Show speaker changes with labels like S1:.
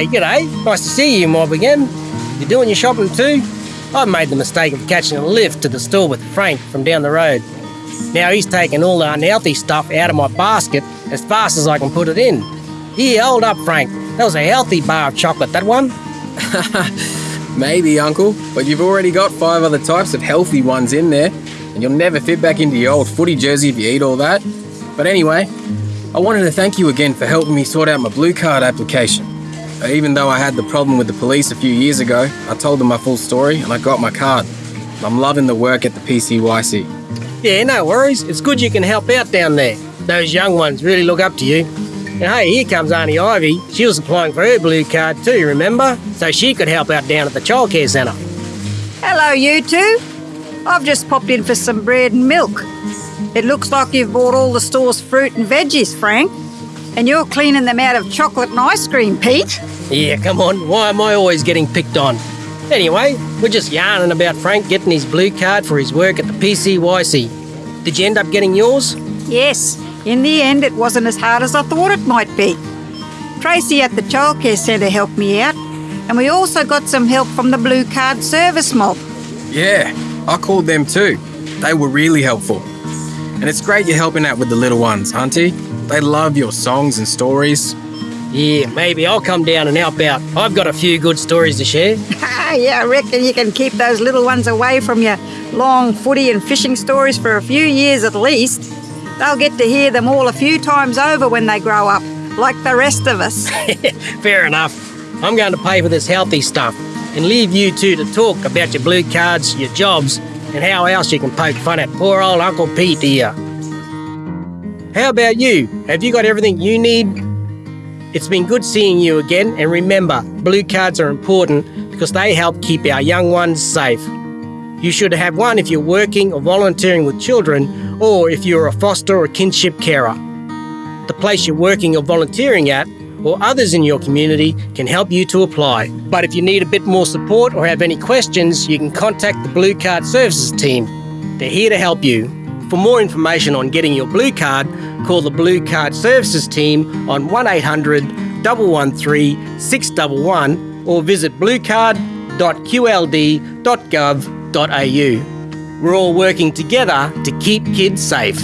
S1: Hey, g'day. Nice to see you, Mob, again. You doing your shopping too? I made the mistake of catching a lift to the store with Frank from down the road. Now he's taking all the unhealthy stuff out of my basket as fast as I can put it in. Here, hold up, Frank. That was a healthy bar of chocolate, that one.
S2: Maybe, Uncle, but you've already got five other types of healthy ones in there, and you'll never fit back into your old footy jersey if you eat all that. But anyway, I wanted to thank you again for helping me sort out my blue card application. Even though I had the problem with the police a few years ago, I told them my full story and I got my card. I'm loving the work at the PCYC.
S1: Yeah, no worries. It's good you can help out down there. Those young ones really look up to you. And hey, here comes Auntie Ivy. She was applying for her blue card too, remember? So she could help out down at the childcare centre.
S3: Hello, you two. I've just popped in for some bread and milk. It looks like you've bought all the store's fruit and veggies, Frank. And you're cleaning them out of chocolate and ice cream, Pete.
S1: Yeah, come on. Why am I always getting picked on? Anyway, we're just yarning about Frank getting his blue card for his work at the PCYC. Did you end up getting yours?
S3: Yes, in the end, it wasn't as hard as I thought it might be. Tracy at the childcare centre helped me out, and we also got some help from the Blue Card Service Mob.
S2: Yeah, I called them too. They were really helpful. And it's great you're helping out with the little ones, Auntie. They love your songs and stories.
S1: Yeah, maybe I'll come down and help out. I've got a few good stories to share.
S3: yeah, I reckon you can keep those little ones away from your long footy and fishing stories for a few years at least. They'll get to hear them all a few times over when they grow up, like the rest of us.
S1: Fair enough. I'm going to pay for this healthy stuff and leave you two to talk about your blue cards, your jobs, and how else you can poke fun at poor old Uncle Pete here. How about you? Have you got everything you need? It's been good seeing you again, and remember, blue cards are important because they help keep our young ones safe. You should have one if you're working or volunteering with children, or if you're a foster or kinship carer. The place you're working or volunteering at, or others in your community, can help you to apply. But if you need a bit more support or have any questions, you can contact the Blue Card Services team. They're here to help you. For more information on getting your blue card, call the Blue Card Services team on 1800 113 611 or visit bluecard.qld.gov.au. We're all working together to keep kids safe.